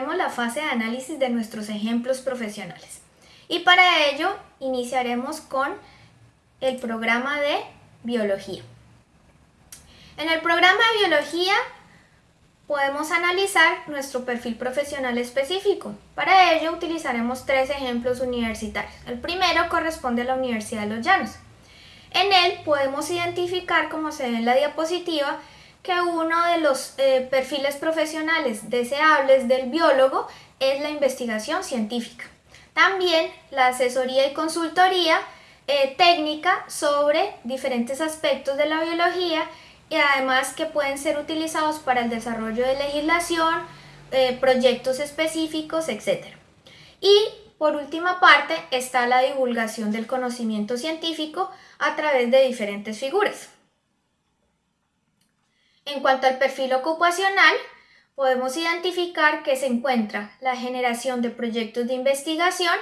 la fase de análisis de nuestros ejemplos profesionales. Y para ello iniciaremos con el programa de biología. En el programa de biología podemos analizar nuestro perfil profesional específico. Para ello utilizaremos tres ejemplos universitarios. El primero corresponde a la Universidad de Los Llanos. En él podemos identificar, como se ve en la diapositiva, que uno de los eh, perfiles profesionales deseables del biólogo es la investigación científica. También la asesoría y consultoría eh, técnica sobre diferentes aspectos de la biología y además que pueden ser utilizados para el desarrollo de legislación, eh, proyectos específicos, etc. Y por última parte está la divulgación del conocimiento científico a través de diferentes figuras. En cuanto al perfil ocupacional, podemos identificar que se encuentra la generación de proyectos de investigación,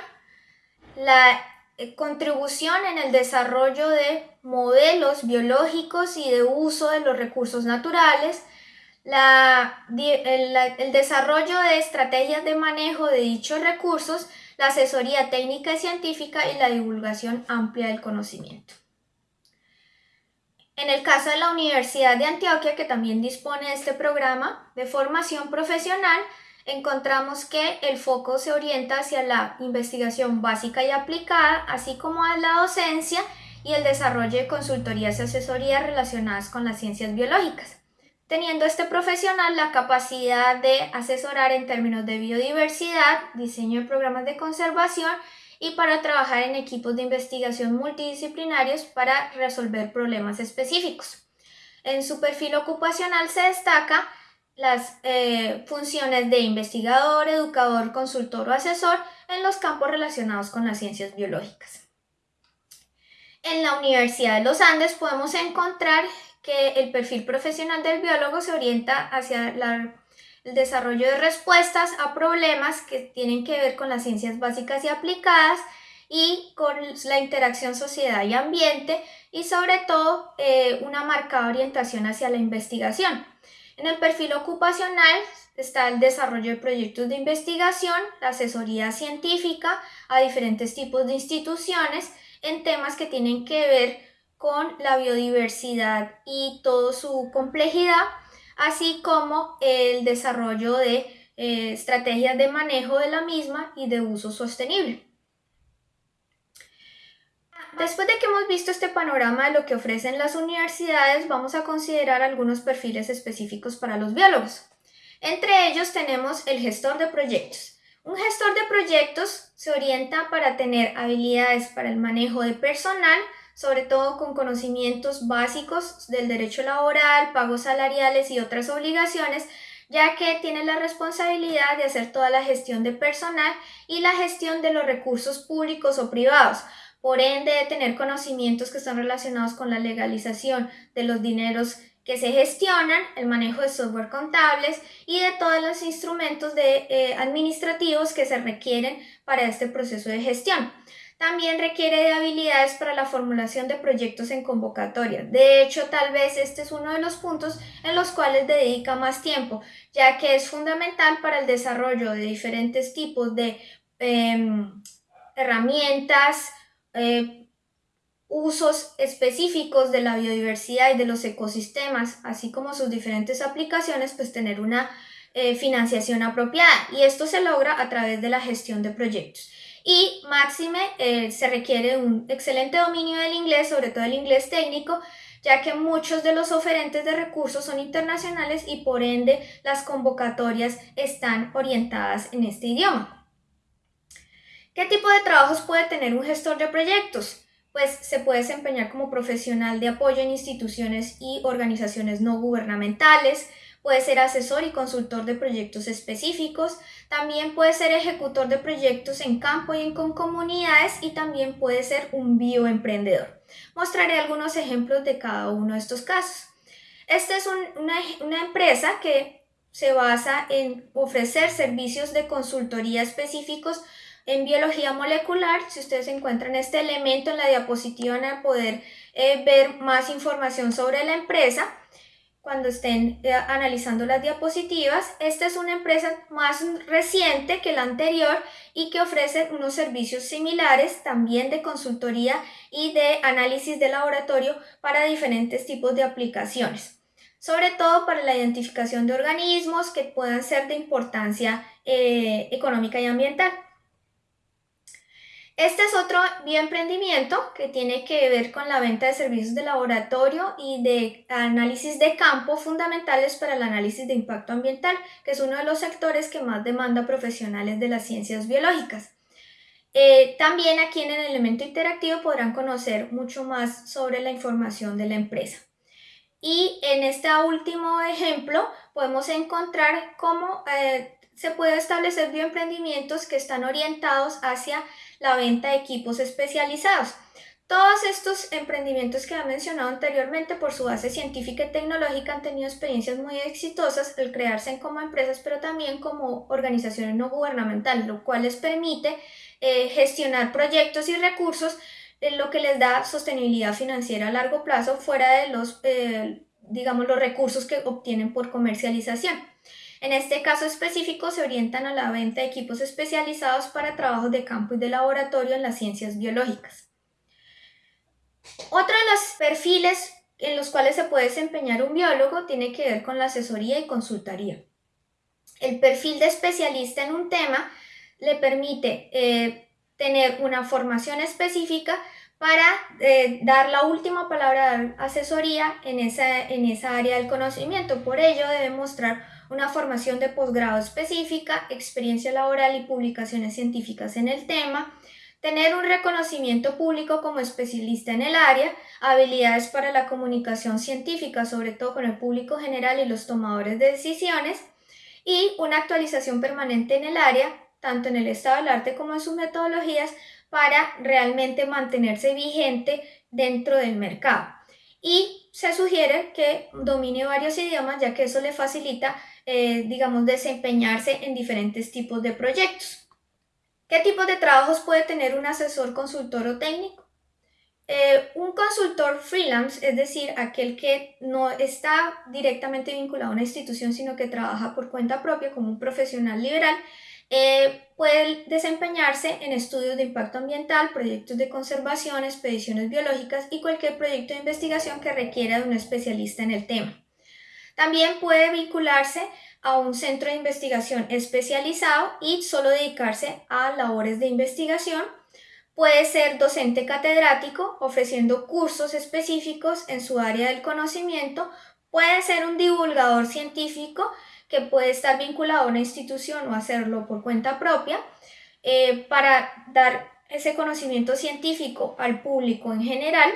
la eh, contribución en el desarrollo de modelos biológicos y de uso de los recursos naturales, el, desarrollo de estrategias de manejo de dichos recursos, la asesoría técnica y científica y la divulgación amplia del conocimiento. En el caso de la Universidad de Antioquia, que también dispone de este programa de formación profesional, encontramos que el foco se orienta hacia la investigación básica y aplicada, así como a la docencia y el desarrollo de consultorías y asesorías relacionadas con las ciencias biológicas, teniendo este profesional la capacidad de asesorar en términos de biodiversidad, diseño de programas de conservación y para trabajar en equipos de investigación multidisciplinarios para resolver problemas específicos. En su perfil ocupacional se destaca las eh, funciones de investigador, educador, consultor o asesor en los campos relacionados con las ciencias biológicas. En la Universidad de los Andes podemos encontrar que el perfil profesional del biólogo se orienta hacia el desarrollo de respuestas a problemas que tienen que ver con las ciencias básicas y aplicadas y con la interacción sociedad y ambiente y sobre todo eh, una marcada orientación hacia la investigación. En el perfil ocupacional está el desarrollo de proyectos de investigación, la asesoría científica a diferentes tipos de instituciones en temas que tienen que ver con la biodiversidad y toda su complejidad, así como el desarrollo de eh, estrategias de manejo de la misma y de uso sostenible. Después de que hemos visto este panorama de lo que ofrecen las universidades, vamos a considerar algunos perfiles específicos para los biólogos. Entre ellos tenemos el gestor de proyectos. Un gestor de proyectos se orienta para tener habilidades para el manejo de personal, sobre todo con conocimientos básicos del derecho laboral, pagos salariales y otras obligaciones, ya que tiene la responsabilidad de hacer toda la gestión de personal y la gestión de los recursos públicos o privados, por ende de tener conocimientos que están relacionados con la legalización de los dineros que se gestionan, el manejo de software contables y de todos los instrumentos eh, administrativos que se requieren para este proceso de gestión. También requiere de habilidades para la formulación de proyectos en convocatoria. De hecho, tal vez este es uno de los puntos en los cuales dedica más tiempo, ya que es fundamental para el desarrollo de diferentes tipos de em, herramientas, eh, usos específicos de la biodiversidad y de los ecosistemas, así como sus diferentes aplicaciones, pues tener una eh, financiación apropiada. Y esto se logra a través de la gestión de proyectos. Y máxime eh, se requiere un excelente dominio del inglés, sobre todo el inglés técnico, ya que muchos de los oferentes de recursos son internacionales y por ende las convocatorias están orientadas en este idioma. ¿Qué tipo de trabajos puede tener un gestor de proyectos? Pues se puede desempeñar como profesional de apoyo en instituciones y organizaciones no gubernamentales, puede ser asesor y consultor de proyectos específicos, también puede ser ejecutor de proyectos en campo y en con comunidades y también puede ser un bioemprendedor. Mostraré algunos ejemplos de cada uno de estos casos. Esta es una, empresa que se basa en ofrecer servicios de consultoría específicos en biología molecular, si ustedes encuentran este elemento en la diapositiva van a poder eh, ver más información sobre la empresa. Cuando estén eh, analizando las diapositivas. Esta es una empresa más reciente que la anterior y que ofrece unos servicios similares también de consultoría y de análisis de laboratorio para diferentes tipos de aplicaciones sobre todo para la identificación de organismos que puedan ser de importancia eh, económica y ambiental. Este es otro bioemprendimiento que tiene que ver con la venta de servicios de laboratorio y de análisis de campo fundamentales para el análisis de impacto ambiental, que es uno de los sectores que más demanda profesionales de las ciencias biológicas. Eh, también aquí en el elemento interactivo podrán conocer mucho más sobre la información de la empresa. Y en este último ejemplo podemos encontrar cómo eh, se puede establecer bioemprendimientos que están orientados hacia la venta de equipos especializados. Todos estos emprendimientos que he mencionado anteriormente por su base científica y tecnológica han tenido experiencias muy exitosas al crearse como empresas, pero también como organizaciones no gubernamentales, lo cual les permite eh, gestionar proyectos y recursos, en lo que les da sostenibilidad financiera a largo plazo fuera de los, eh, digamos, los recursos que obtienen por comercialización. En este caso específico se orientan a la venta de equipos especializados para trabajos de campo y de laboratorio en las ciencias biológicas. Otro de los perfiles en los cuales se puede desempeñar un biólogo tiene que ver con la asesoría y consultoría. El perfil de especialista en un tema le permite eh, tener una formación específica para eh, dar la última palabra de asesoría en esa, en esa área del conocimiento. Por ello debe mostrar una formación de posgrado específica, experiencia laboral y publicaciones científicas en el tema, tener un reconocimiento público como especialista en el área, habilidades para la comunicación científica, sobre todo con el público general y los tomadores de decisiones, y una actualización permanente en el área, tanto en el estado del arte como en sus metodologías, para realmente mantenerse vigente dentro del mercado. Y se sugiere que domine varios idiomas, ya que eso le facilita eh, digamos, desempeñarse en diferentes tipos de proyectos. ¿Qué tipos de trabajos puede tener un asesor, consultor o técnico? Eh, un consultor freelance, es decir, aquel que no está directamente vinculado a una institución, sino que trabaja por cuenta propia como un profesional liberal, eh, puede desempeñarse en estudios de impacto ambiental, proyectos de conservación, expediciones biológicas y cualquier proyecto de investigación que requiera de un especialista en el tema. También puede vincularse a un centro de investigación especializado y solo dedicarse a labores de investigación. Puede ser docente catedrático ofreciendo cursos específicos en su área del conocimiento. Puede ser un divulgador científico que puede estar vinculado a una institución o hacerlo por cuenta propia eh, para dar ese conocimiento científico al público en general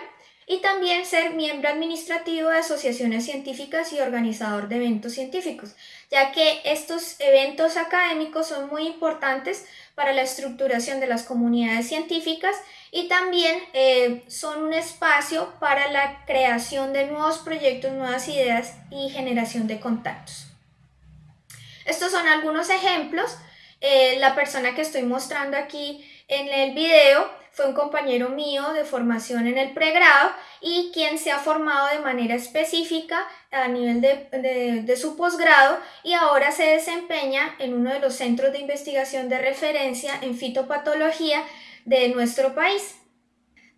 y también ser miembro administrativo de asociaciones científicas y organizador de eventos científicos, ya que estos eventos académicos son muy importantes para la estructuración de las comunidades científicas y también eh, son un espacio para la creación de nuevos proyectos, nuevas ideas y generación de contactos. Estos son algunos ejemplos. Eh, la persona que estoy mostrando aquí en el video fue un compañero mío de formación en el pregrado y quien se ha formado de manera específica a nivel de, de, su posgrado y ahora se desempeña en uno de los centros de investigación de referencia en fitopatología de nuestro país.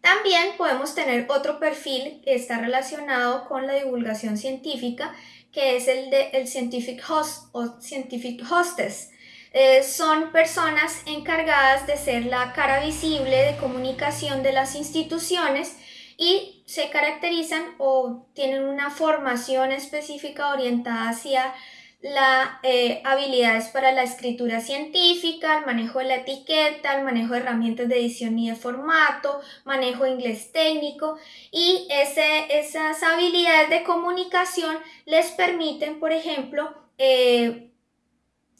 También podemos tener otro perfil que está relacionado con la divulgación científica, que es el de el Scientific Host o Scientific Hostess. Eh, son personas encargadas de ser la cara visible de comunicación de las instituciones y se caracterizan o tienen una formación específica orientada hacia las eh, habilidades para la escritura científica, el manejo de la etiqueta, el manejo de herramientas de edición y de formato, manejo de inglés técnico y esas habilidades de comunicación les permiten, por ejemplo, eh,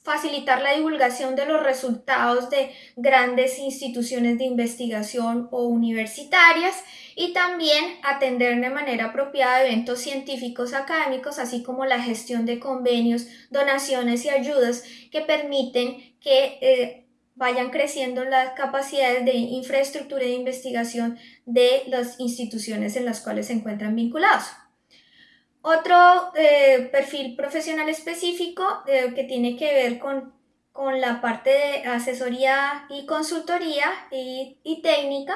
facilitar la divulgación de los resultados de grandes instituciones de investigación o universitarias y también atender de manera apropiada eventos científicos académicos, así como la gestión de convenios, donaciones y ayudas que permiten que eh, vayan creciendo las capacidades de infraestructura de investigación de las instituciones en las cuales se encuentran vinculados. Otro eh, perfil profesional específico eh, que tiene que ver con, la parte de asesoría y consultoría y, técnica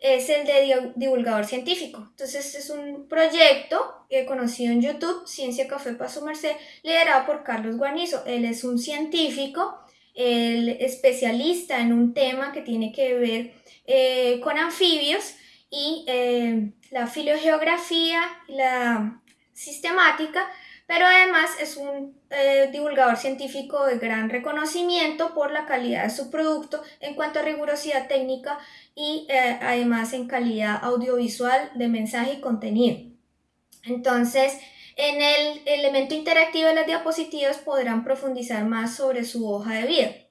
es el de divulgador científico. Entonces es un proyecto conocido en YouTube, Ciencia Café para su merced, liderado por Carlos Guarnizo. Él es un científico, el especialista en un tema que tiene que ver eh, con anfibios y la filogeografía y la sistemática, pero además es un eh, divulgador científico de gran reconocimiento por la calidad de su producto en cuanto a rigurosidad técnica y eh, además en calidad audiovisual de mensaje y contenido. Entonces, en el elemento interactivo de las diapositivas podrán profundizar más sobre su hoja de vida.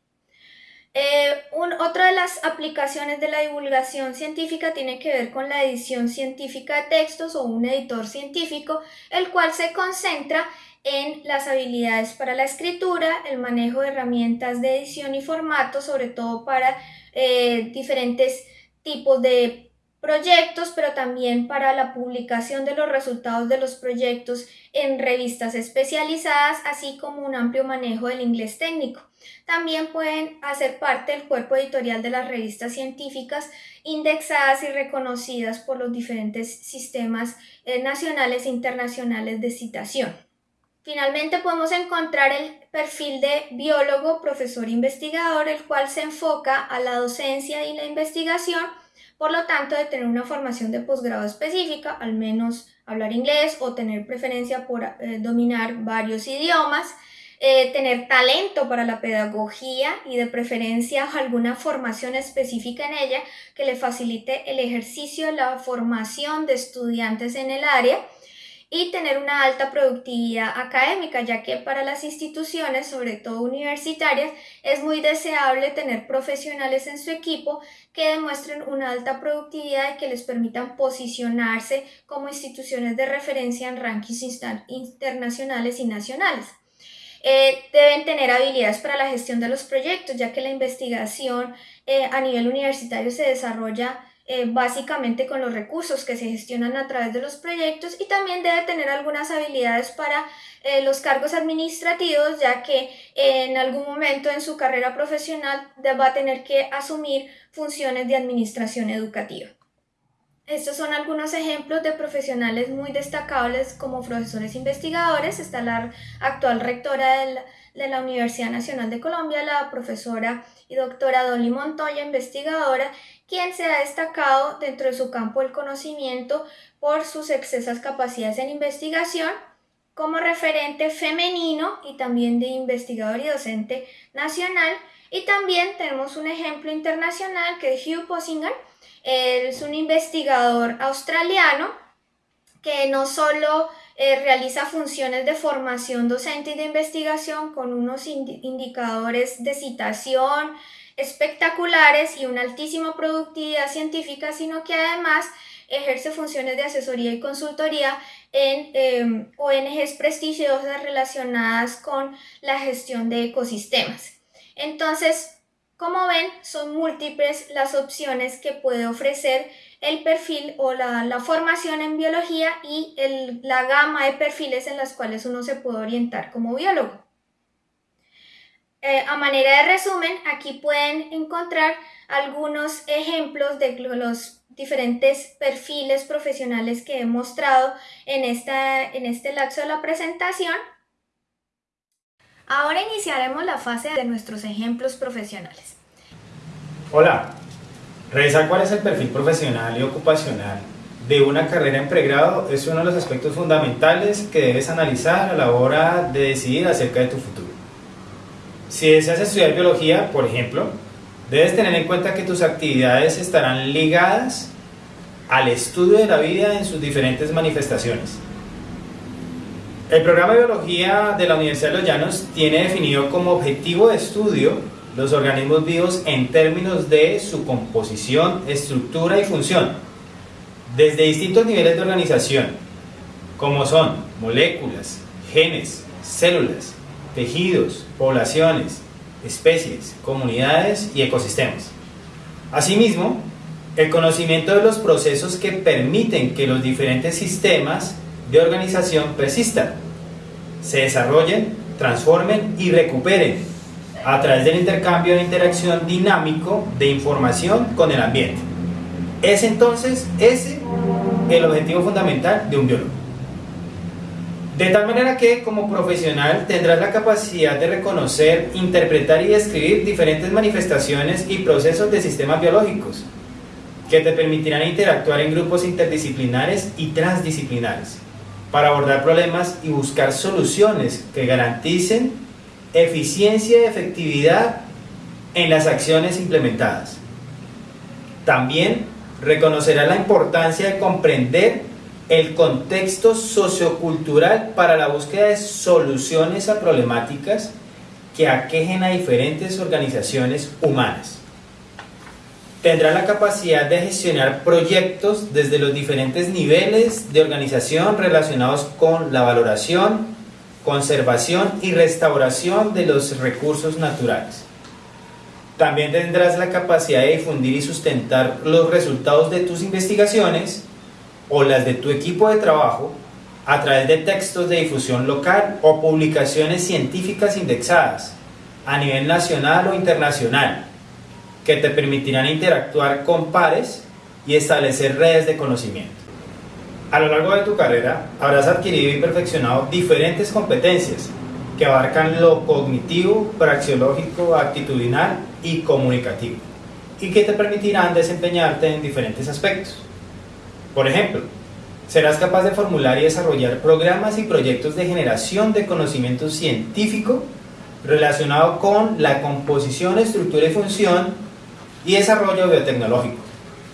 Eh, otra de las aplicaciones de la divulgación científica tiene que ver con la edición científica de textos o un editor científico, el cual se concentra en las habilidades para la escritura, el manejo de herramientas de edición y formato, sobre todo para eh, diferentes tipos de proyectos, pero también para la publicación de los resultados de los proyectos en revistas especializadas, así como un amplio manejo del inglés técnico. También pueden hacer parte del cuerpo editorial de las revistas científicas indexadas y reconocidas por los diferentes sistemas eh, nacionales e internacionales de citación. Finalmente podemos encontrar el perfil de biólogo, profesor investigador, el cual se enfoca a la docencia y la investigación por lo tanto, de tener una formación de posgrado específica, al menos hablar inglés o tener preferencia por eh, dominar varios idiomas, eh, tener talento para la pedagogía y de preferencia alguna formación específica en ella que le facilite el ejercicio, la formación de estudiantes en el área y tener una alta productividad académica, ya que para las instituciones, sobre todo universitarias, es muy deseable tener profesionales en su equipo que demuestren una alta productividad y que les permitan posicionarse como instituciones de referencia en rankings internacionales y nacionales. Eh, deben tener habilidades para la gestión de los proyectos, ya que la investigación eh, a nivel universitario se desarrolla eh, básicamente con los recursos que se gestionan a través de los proyectos y también debe tener algunas habilidades para eh, los cargos administrativos, ya que en algún momento en su carrera profesional va a tener que asumir funciones de administración educativa. Estos son algunos ejemplos de profesionales muy destacables como profesores investigadores. Está la actual rectora de de la Universidad Nacional de Colombia, la profesora y doctora Dolly Montoya, investigadora, quien se ha destacado dentro de su campo del conocimiento por sus excesas capacidades en investigación como referente femenino y también de investigador y docente nacional. Y también tenemos un ejemplo internacional que es Hugh Possingham. Él es un investigador australiano que no solo eh, realiza funciones de formación docente y de investigación con unos indicadores de citación, espectaculares y una altísima productividad científica, sino que además ejerce funciones de asesoría y consultoría en em, ONGs prestigiosas relacionadas con la gestión de ecosistemas. Entonces, como ven, son múltiples las opciones que puede ofrecer el perfil o la, formación en biología y la gama de perfiles en las cuales uno se puede orientar como biólogo. Eh, a manera de resumen, aquí pueden encontrar algunos ejemplos de los diferentes perfiles profesionales que he mostrado en, esta, en este lapso de la presentación. Ahora iniciaremos la fase de nuestros ejemplos profesionales. Hola, revisar cuál es el perfil profesional y ocupacional de una carrera en pregrado es uno de los aspectos fundamentales que debes analizar a la hora de decidir acerca de tu futuro. Si deseas estudiar biología, por ejemplo, debes tener en cuenta que tus actividades estarán ligadas al estudio de la vida en sus diferentes manifestaciones. El programa de biología de la Universidad de Los Llanos tiene definido como objetivo de estudio los organismos vivos en términos de su composición, estructura y función, desde distintos niveles de organización, como son moléculas, genes, células, tejidos, poblaciones, especies, comunidades y ecosistemas. Asimismo, el conocimiento de los procesos que permiten que los diferentes sistemas de organización persistan, se desarrollen, transformen y recuperen a través del intercambio de interacción dinámico de información con el ambiente. Es entonces ese el objetivo fundamental de un biólogo. De tal manera que como profesional tendrás la capacidad de reconocer, interpretar y describir diferentes manifestaciones y procesos de sistemas biológicos que te permitirán interactuar en grupos interdisciplinares y transdisciplinares para abordar problemas y buscar soluciones que garanticen eficiencia y efectividad en las acciones implementadas. También reconocerá la importancia de comprender el contexto sociocultural para la búsqueda de soluciones a problemáticas que aquejen a diferentes organizaciones humanas. Tendrá la capacidad de gestionar proyectos desde los diferentes niveles de organización relacionados con la valoración, conservación y restauración de los recursos naturales. También tendrás la capacidad de difundir y sustentar los resultados de tus investigaciones o las de tu equipo de trabajo a través de textos de difusión local o publicaciones científicas indexadas a nivel nacional o internacional que te permitirán interactuar con pares y establecer redes de conocimiento. A lo largo de tu carrera habrás adquirido y perfeccionado diferentes competencias que abarcan lo cognitivo, praxeológico, actitudinal y comunicativo y que te permitirán desempeñarte en diferentes aspectos. Por ejemplo, serás capaz de formular y desarrollar programas y proyectos de generación de conocimiento científico relacionado con la composición, estructura y función y desarrollo biotecnológico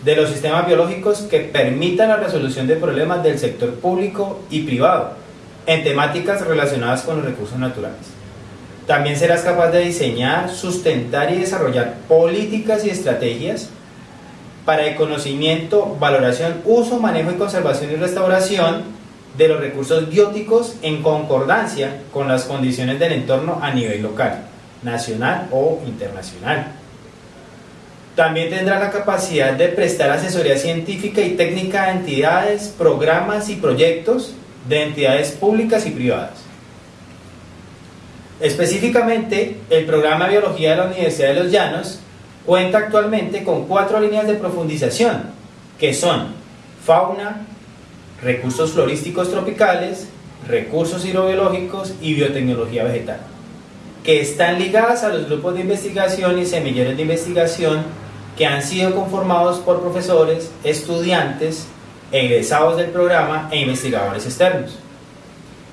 de los sistemas biológicos que permitan la resolución de problemas del sector público y privado en temáticas relacionadas con los recursos naturales. También serás capaz de diseñar, sustentar y desarrollar políticas y estrategias para el conocimiento, valoración, uso, manejo y conservación y restauración de los recursos bióticos en concordancia con las condiciones del entorno a nivel local, nacional o internacional. También tendrá la capacidad de prestar asesoría científica y técnica a entidades, programas y proyectos de entidades públicas y privadas. Específicamente, el programa de Biología de la Universidad de los Llanos cuenta actualmente con cuatro líneas de profundización, que son fauna, recursos florísticos tropicales, recursos hidrobiológicos y biotecnología vegetal, que están ligadas a los grupos de investigación y semilleros de investigación que han sido conformados por profesores, estudiantes, egresados del programa e investigadores externos.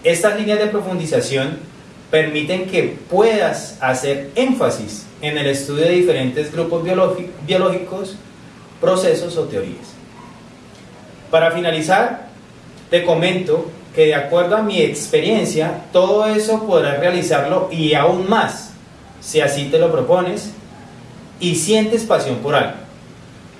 Estas líneas de profundización permiten que puedas hacer énfasis en el estudio de diferentes grupos biológicos, procesos o teorías. Para finalizar, te comento que de acuerdo a mi experiencia, todo eso podrás realizarlo y aún más, si así te lo propones y sientes pasión por algo.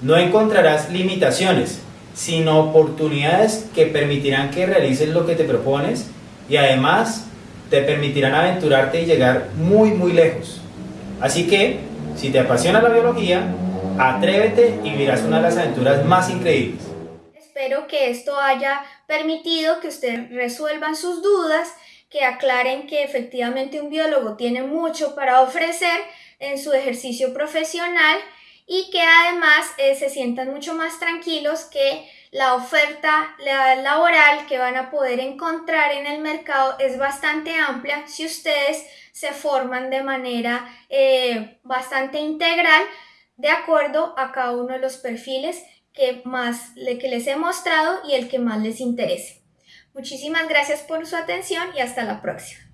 No encontrarás limitaciones, sino oportunidades que permitirán que realices lo que te propones y además te permitirán aventurarte y llegar muy muy lejos. Así que, si te apasiona la biología, atrévete y vivirás una de las aventuras más increíbles. Espero que esto haya permitido que ustedes resuelvan sus dudas, que aclaren que efectivamente un biólogo tiene mucho para ofrecer en su ejercicio profesional y que además eh, se sientan mucho más tranquilos que la oferta laboral que van a poder encontrar en el mercado es bastante amplia si ustedes se forman de manera eh, bastante integral de acuerdo a cada uno de los perfiles que más que les he mostrado y el que más les interese. Muchísimas gracias por su atención y hasta la próxima.